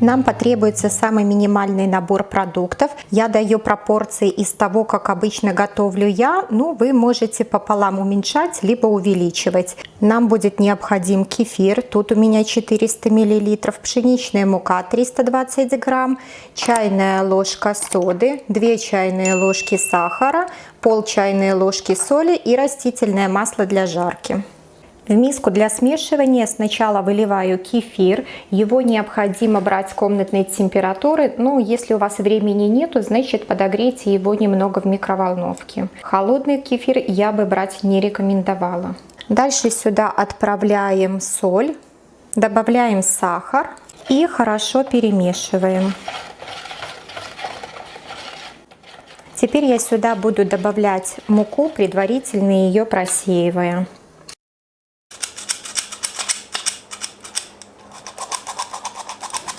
Нам потребуется самый минимальный набор продуктов. Я даю пропорции из того, как обычно готовлю я. Ну, вы можете пополам уменьшать, либо увеличивать. Нам будет необходим кефир. Тут у меня 400 мл. Пшеничная мука 320 грамм. Чайная ложка соды. 2 чайные ложки сахара. Пол чайной ложки соли и растительное масло для жарки. В миску для смешивания сначала выливаю кефир. Его необходимо брать комнатной температуры, но если у вас времени нету, значит подогрейте его немного в микроволновке. Холодный кефир я бы брать не рекомендовала. Дальше сюда отправляем соль, добавляем сахар и хорошо перемешиваем. Теперь я сюда буду добавлять муку, предварительно ее просеивая.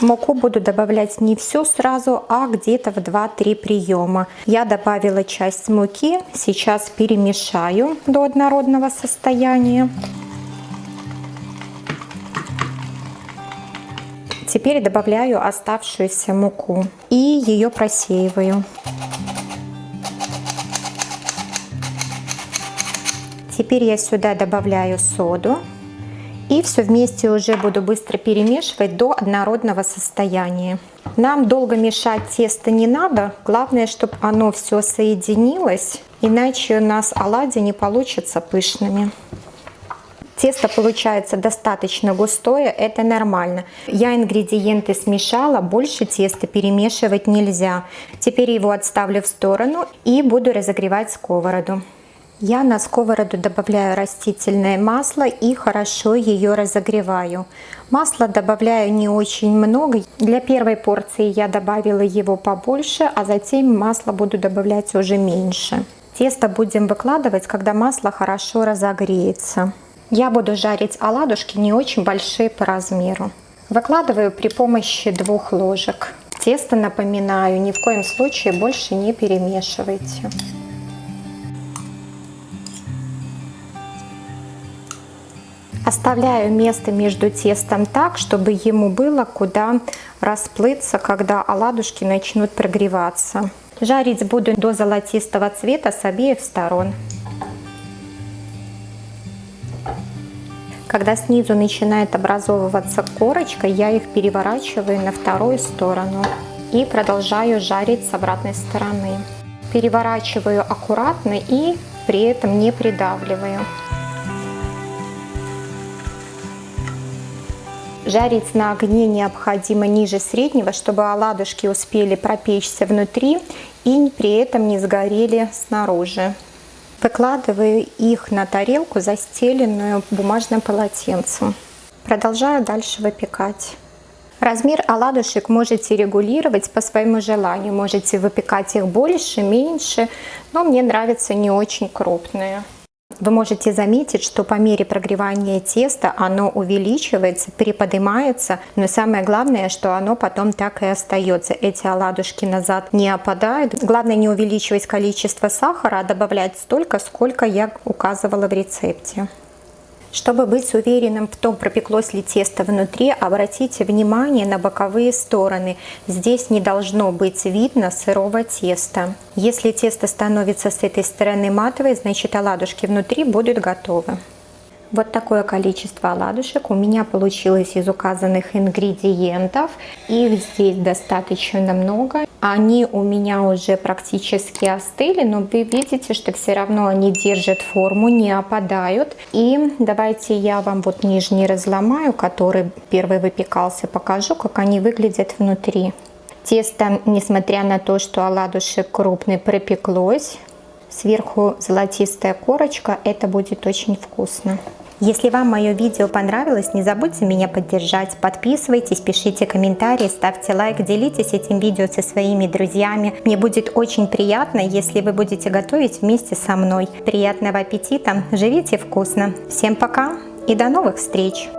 Муку буду добавлять не всю сразу, а где-то в 2-3 приема. Я добавила часть муки, сейчас перемешаю до однородного состояния. Теперь добавляю оставшуюся муку и ее просеиваю. Теперь я сюда добавляю соду. И все вместе уже буду быстро перемешивать до однородного состояния. Нам долго мешать тесто не надо. Главное, чтобы оно все соединилось, иначе у нас оладьи не получатся пышными. Тесто получается достаточно густое, это нормально. Я ингредиенты смешала, больше теста перемешивать нельзя. Теперь его отставлю в сторону и буду разогревать сковороду. Я на сковороду добавляю растительное масло и хорошо ее разогреваю. Масло добавляю не очень много. Для первой порции я добавила его побольше, а затем масло буду добавлять уже меньше. Тесто будем выкладывать, когда масло хорошо разогреется. Я буду жарить оладушки не очень большие по размеру. Выкладываю при помощи двух ложек. Тесто, напоминаю, ни в коем случае больше не перемешивайте. Оставляю место между тестом так, чтобы ему было куда расплыться, когда оладушки начнут прогреваться. Жарить буду до золотистого цвета с обеих сторон. Когда снизу начинает образовываться корочка, я их переворачиваю на вторую сторону и продолжаю жарить с обратной стороны. Переворачиваю аккуратно и при этом не придавливаю. Жарить на огне необходимо ниже среднего, чтобы оладушки успели пропечься внутри и при этом не сгорели снаружи. Выкладываю их на тарелку, застеленную бумажным полотенцем. Продолжаю дальше выпекать. Размер оладушек можете регулировать по своему желанию. Можете выпекать их больше, меньше, но мне нравятся не очень крупные. Вы можете заметить, что по мере прогревания теста оно увеличивается, переподнимается, но самое главное, что оно потом так и остается. Эти оладушки назад не опадают. Главное не увеличивать количество сахара, а добавлять столько, сколько я указывала в рецепте. Чтобы быть уверенным в том, пропеклось ли тесто внутри, обратите внимание на боковые стороны. Здесь не должно быть видно сырого теста. Если тесто становится с этой стороны матовой, значит оладушки внутри будут готовы. Вот такое количество оладушек у меня получилось из указанных ингредиентов. Их здесь достаточно много. Они у меня уже практически остыли, но вы видите, что все равно они держат форму, не опадают. И давайте я вам вот нижний разломаю, который первый выпекался, покажу, как они выглядят внутри. Тесто, несмотря на то, что оладушек крупный, пропеклось. Сверху золотистая корочка, это будет очень вкусно. Если вам мое видео понравилось, не забудьте меня поддержать, подписывайтесь, пишите комментарии, ставьте лайк, делитесь этим видео со своими друзьями. Мне будет очень приятно, если вы будете готовить вместе со мной. Приятного аппетита, живите вкусно. Всем пока и до новых встреч!